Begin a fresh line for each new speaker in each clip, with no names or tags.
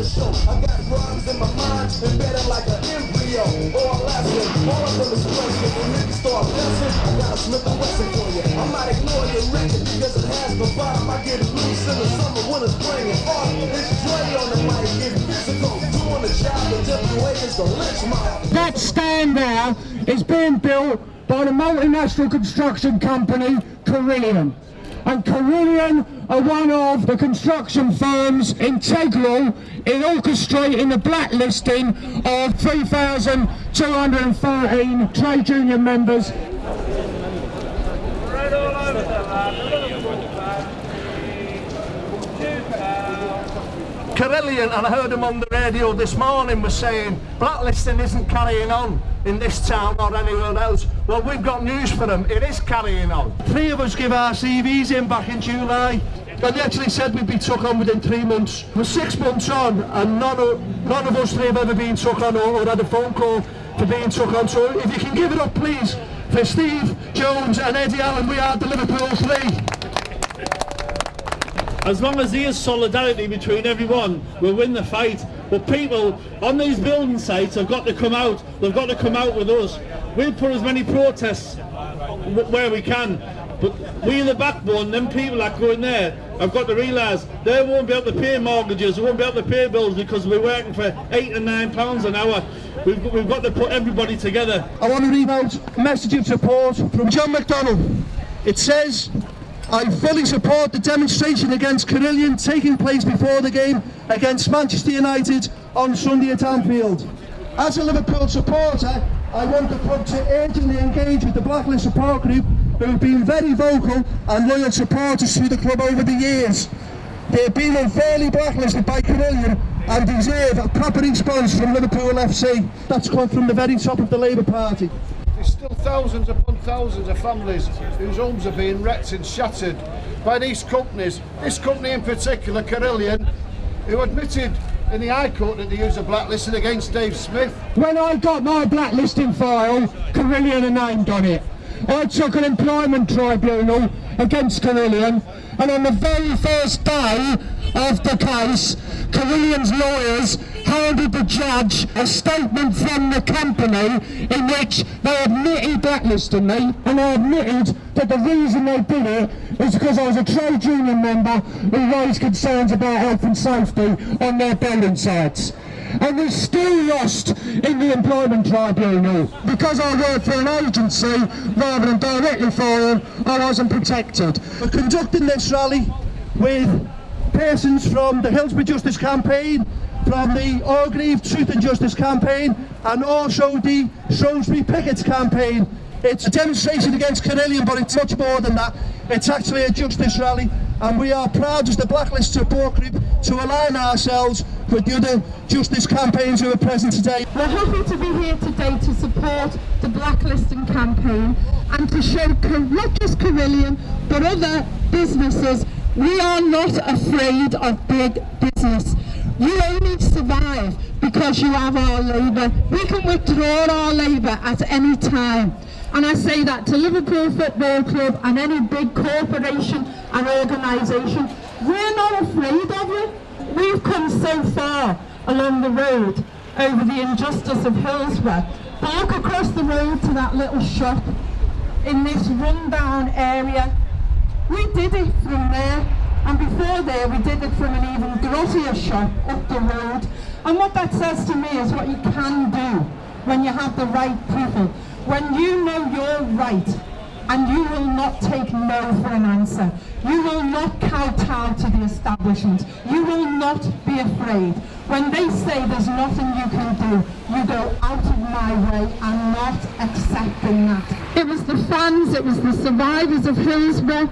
the show. I got rhymes in my mind, embedded like an embryo or a lesson. All of them is question. When niggas start blessing, I got a Smith and Wesson for you. I might ignore your record because it has the bottom. I get it loose in the summer, winter, spring, and fall. It's Dre on the mic, getting physical, doing the job. The WA is the lynch mob.
That stand there is being built by the multinational construction company Carillion. And Carillion are one of the construction firms integral in orchestrating the blacklisting of 3,213 trade union members
Right all over the land. Liverpool fans. Two pounds.
Carillion, and I heard him on the radio this morning, was saying blacklisting isn't carrying on in this town or anywhere else. Well, we've got news for them. It is carrying on. Three of us give our CVs in back in July. And they actually said we'd be took on within three months. We're six months on, and none of, none of us three have ever been took on or, or had a phone call for being took on. So if you can give it up, please, for Steve Jones and Eddie Allen, we are the Liverpool Three.
As long as there is solidarity between everyone, we'll win the fight. But people on these building sites have got to come out. They've got to come out with us. We'll put as many protests where we can. But we in the backbone, them people that go in there, have got to realise they won't be able to pay mortgages, they won't be able to pay bills because we're working for eight and nine pounds an hour. We've, we've got to put everybody together.
I want to read out a message of support from John McDonnell. It says, I fully support the demonstration against Carillion taking place before the game against Manchester United on Sunday at Anfield. As a Liverpool supporter, I want the club to urgently engage with the Blacklist support group who have been very vocal and loyal supporters to the club over the years. They have been unfairly blacklisted by Carillion and deserve a proper response from Liverpool FC. That's come from the very top of the Labour Party.
There's still thousands upon thousands of families whose homes are being wrecked and shattered by these companies. This company in particular, Carillion, who admitted in the High Court that they used a blacklisting against Dave Smith.
When I got my blacklisting file, Carillion are named on it. I took an employment tribunal against Carillion, and on the very first day of the case, Carillion's lawyers handed the judge a statement from the company in which they admitted blacklisting me, and they admitted that the reason they did it is because I was a trade union member who raised concerns about health and safety on their building sites. And we still lost in the employment tribunal because I worked for an agency rather than directly for them. I wasn't protected.
We're conducting this rally with persons from the Hillsborough Justice Campaign, from the Orgreave Truth and Justice Campaign, and also the Shrewsbury Pickets Campaign. It's a demonstration against Carillion, but it's much more than that. It's actually a justice rally, and we are proud as the Blacklist Support Group to align ourselves with the other justice campaigns who are present today.
We're happy to be here today to support the blacklisting campaign and to show not just Carillion but other businesses we are not afraid of big business. You only survive because you have our labour. We can withdraw our labour at any time. And I say that to Liverpool Football Club and any big corporation and organisation. We're not afraid of you. We've come so far along the road over the injustice of Hillsborough. But look across the road to that little shop in this rundown area. We did it from there, and before there we did it from an even grottier shop up the road. And what that says to me is what you can do when you have the right people. When you know you're right, and you will not take no for an answer. You will not kowtow to the establishment. You will not be afraid. When they say there's nothing you can do, you go out of my way and not accepting that. It was the fans, it was the survivors of Hillsborough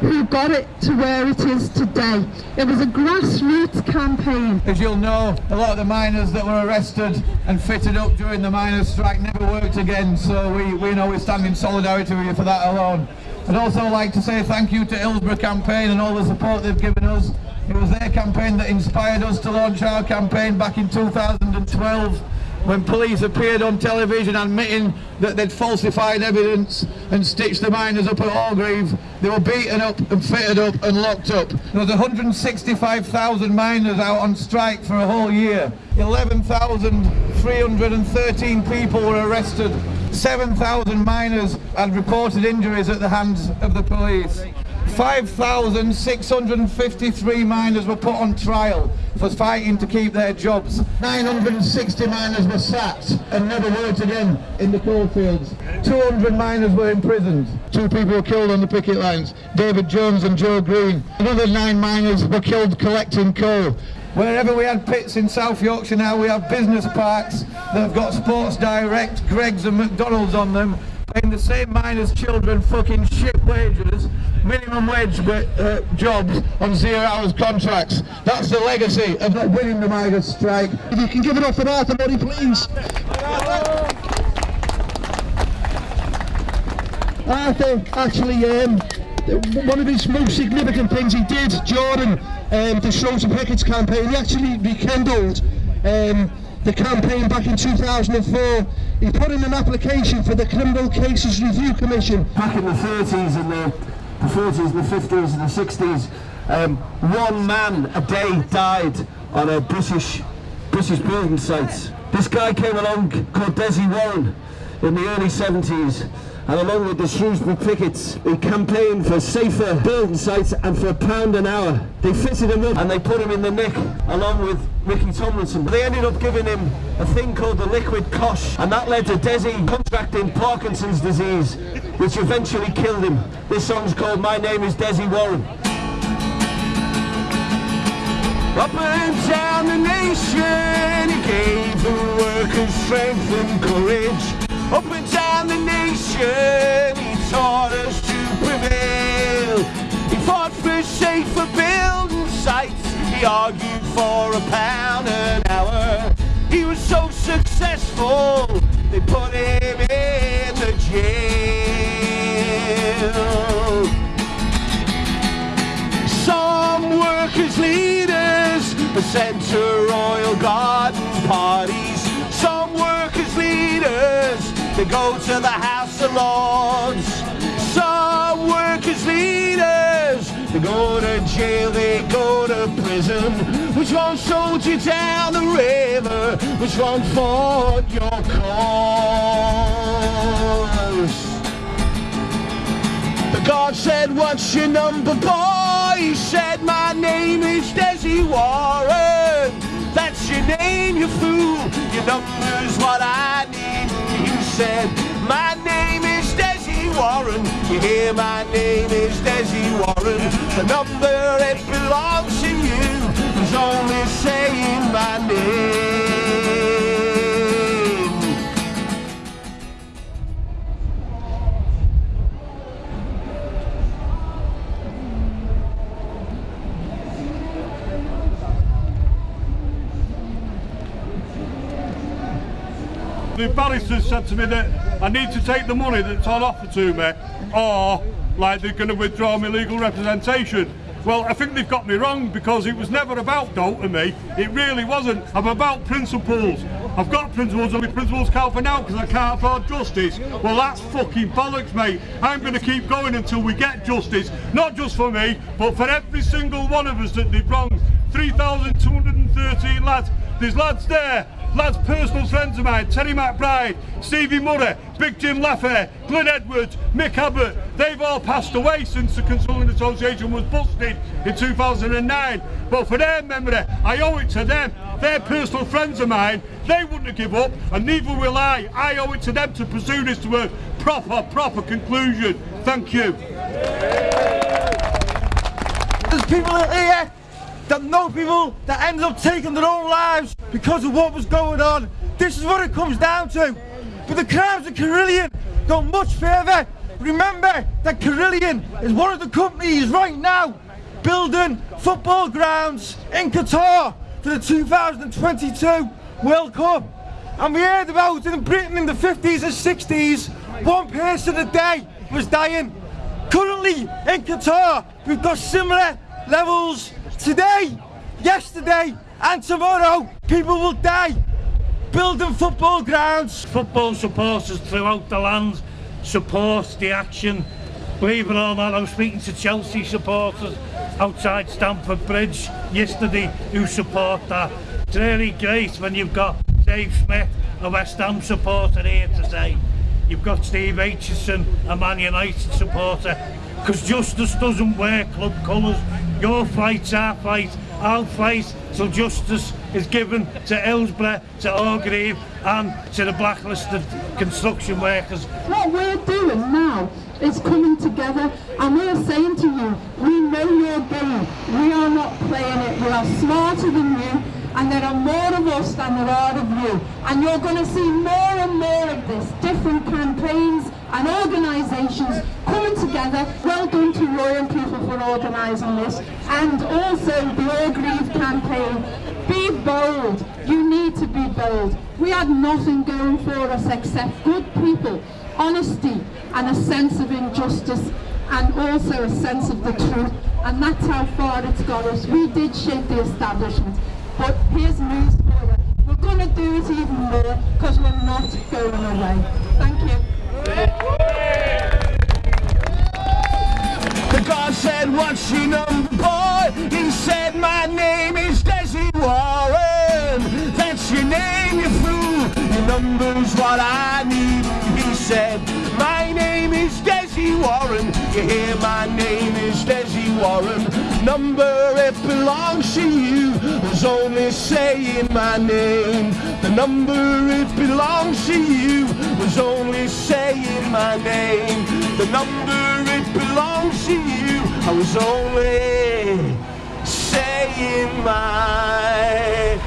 who got it to where it is today. It was a grassroots campaign.
As you'll know, a lot of the miners that were arrested and fitted up during the miners' strike never worked again, so we, we know we stand in solidarity with you for that alone. I'd also like to say thank you to Hillsborough campaign and all the support they've given us. It was their campaign that inspired us to launch our campaign back in 2012. When police appeared on television admitting that they'd falsified evidence and stitched the miners up at Orgreave. They were beaten up and fitted up and locked up. There was 165,000 miners out on strike for a whole year. 11,313 people were arrested. 7,000 miners had reported injuries at the hands of the police. 5,653 miners were put on trial for fighting to keep their jobs. 960 miners were sacked and never worked again in the coalfields. 200 miners were imprisoned. Two people were killed on the picket lines, David Jones and Joe Green. Another nine miners were killed collecting coal. Wherever we had pits in South Yorkshire now, we have business parks that have got Sports Direct, Greggs and McDonald's on them, paying the same miners' children fucking shit wages, minimum wage uh, jobs on zero hours contracts. That's the legacy of not winning the miners' strike. If you can give it up for Arthur please. Arthur actually um, one of his most significant things he did during um, the Shrewsbury Pickets campaign, he actually rekindled um, the campaign back in 2004. He put in an application for the Criminal Cases Review Commission.
Back in the 30s and the, the 40s and the 50s and the 60s, um, one man a day died on a British, British building site. This guy came along called Desi Warren in the early 70s and along with the Shrewsbury Pickets, they campaigned for safer building sites and for a pound an hour. They fitted him up and they put him in the nick along with Ricky Tomlinson. They ended up giving him a thing called the liquid cosh and that led to Desi contracting Parkinson's disease which eventually killed him. This song's called My Name is Desi Warren. Up and down the nation, he gave the workers strength and courage. Up and down the nation, he taught us to prevail. He fought for safer building sites, he argued for a pound an hour. He was so successful, they put him in the jail. Some workers' leaders sent to royal garden parties. They go to the House of Lords. Some workers' leaders, they go to jail, they go to prison. Which one sold you down the river? Which one fought your cause? The guard said, what's your number, boy? He said, my name is Desi Warren. That's your name, you fool. Your number's what I said, my name is Desi Warren. You hear my name is Desi Warren. The number it belongs to you is only saying my name.
The barristers said to me that I need to take the money that's on offer to me or like they're going to withdraw my legal representation. Well, I think they've got me wrong because it was never about dope to me. It really wasn't. I'm about principles. I've got principles and my principles count for now because I can't afford justice. Well, that's fucking bollocks, mate. I'm going to keep going until we get justice. Not just for me, but for every single one of us that they've wronged. 3,213 lads. There's lads there lads personal friends of mine, Terry McBride, Stevie Murray, Big Jim Laffer, Glenn Edwards, Mick Abbott, they've all passed away since the Consulting Association was busted in 2009. But for their memory, I owe it to them. They're personal friends of mine. They wouldn't give up, and neither will I. I owe it to them to pursue this to a proper, proper conclusion. Thank you.
There's people here that know people that ended up taking their own lives because of what was going on. This is what it comes down to. But the crimes of Carillion go much further. Remember that Carillion is one of the companies right now building football grounds in Qatar for the 2022 World Cup. And we heard about in Britain in the 50s and 60s, one person a day was dying. Currently in Qatar, we've got similar levels Today, yesterday and tomorrow, people will die building football grounds.
Football supporters throughout the land support the action. Believe it or not, I was speaking to Chelsea supporters outside Stamford Bridge yesterday who support that. It's really great when you've got Dave Smith, a West Ham supporter here today. You've got Steve Aitchison, a Man United supporter. Because justice doesn't wear club colours. Your fight's our fight. I'll fight till justice is given to Hillsborough, to Orgreave and to the blacklisted construction workers.
What we're doing now is coming together and we're saying to you, we know your game. We are not playing it. We are smarter than you and there are more of us than there are of you. And you're going to see more and more of this, different campaigns and organisations coming together. Well done to Roy and people for organising this. And also the Orgreave campaign. Be bold. You need to be bold. We had nothing going for us except good people, honesty and a sense of injustice and also a sense of the truth. And that's how far it's got us. We did shake the establishment. But here's news for you. We're going to do it even more because we're not going away. Thank you.
The guy said, what's your number, boy? He said, my name is Desi Warren. That's your name, you fool. Your number's what I need. He said, my name is Desi Warren. You hear my name is Desi Warren. Number, it belongs to you. Was only saying my name. The number, it belongs to you my name. The number, it belongs to you. I was only saying my